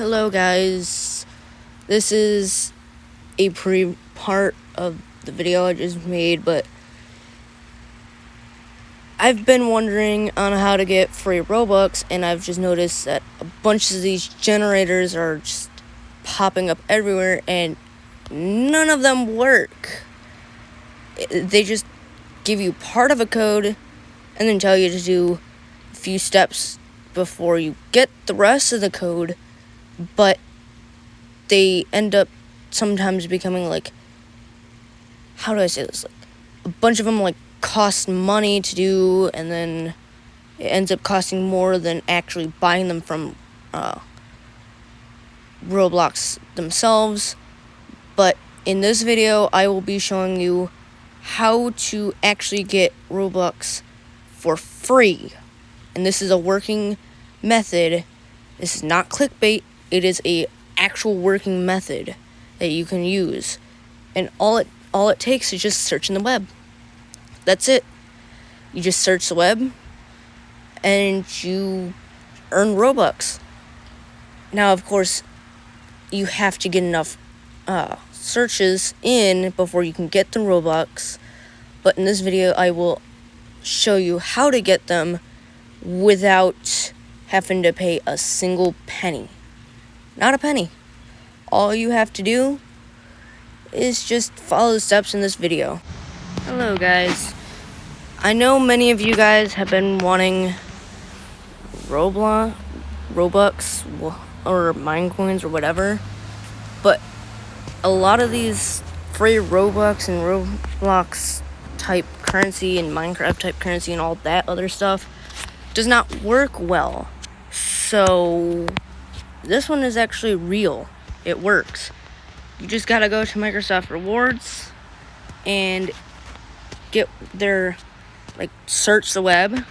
Hello guys, this is a pre-part of the video I just made, but I've been wondering on how to get free Robux, and I've just noticed that a bunch of these generators are just popping up everywhere, and none of them work. They just give you part of a code, and then tell you to do a few steps before you get the rest of the code but they end up sometimes becoming like how do I say this? Like a bunch of them like cost money to do, and then it ends up costing more than actually buying them from uh, Roblox themselves. But in this video, I will be showing you how to actually get Robux for free. And this is a working method. This is not clickbait it is a actual working method that you can use. And all it all it takes is just searching the web. That's it. You just search the web and you earn robux. Now of course you have to get enough uh, searches in before you can get the robux. But in this video i will show you how to get them without having to pay a single penny not a penny. All you have to do is just follow the steps in this video. Hello guys. I know many of you guys have been wanting Roblox, Robux, or Minecoins or whatever, but a lot of these free Robux and Roblox type currency and Minecraft type currency and all that other stuff does not work well. So this one is actually real. It works. You just gotta go to Microsoft Rewards and get their, like, search the web.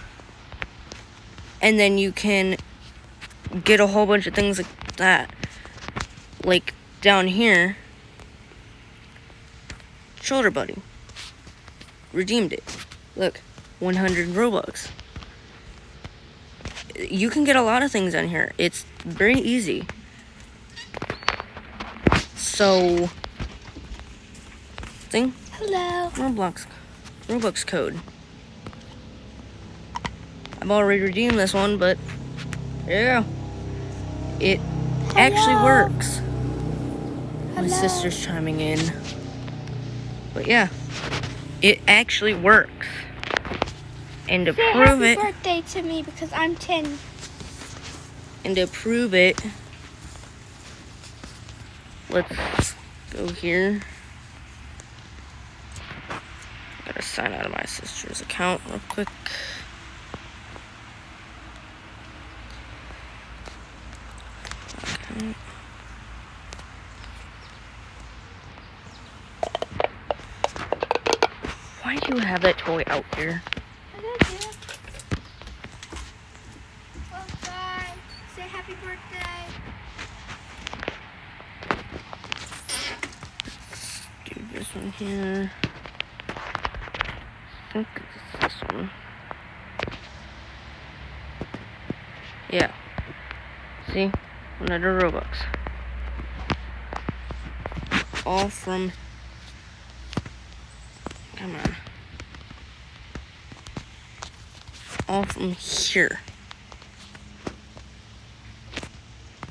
And then you can get a whole bunch of things like that. Like, down here, Shoulder Buddy. Redeemed it. Look, 100 Robux you can get a lot of things on here. It's very easy. So, thing. Hello. Roblox, Roblox code. I've already redeemed this one, but yeah. It Hello. actually works. Hello. My sister's chiming in. But yeah, it actually works. And to Say prove happy it. birthday to me because I'm 10. And to prove it, let's go here. I Gotta sign out of my sister's account real quick. Why do you have that toy out here? Happy birthday. do this one here. I think it's this one. Yeah. See? Another Robux. All from... Come on. All from here.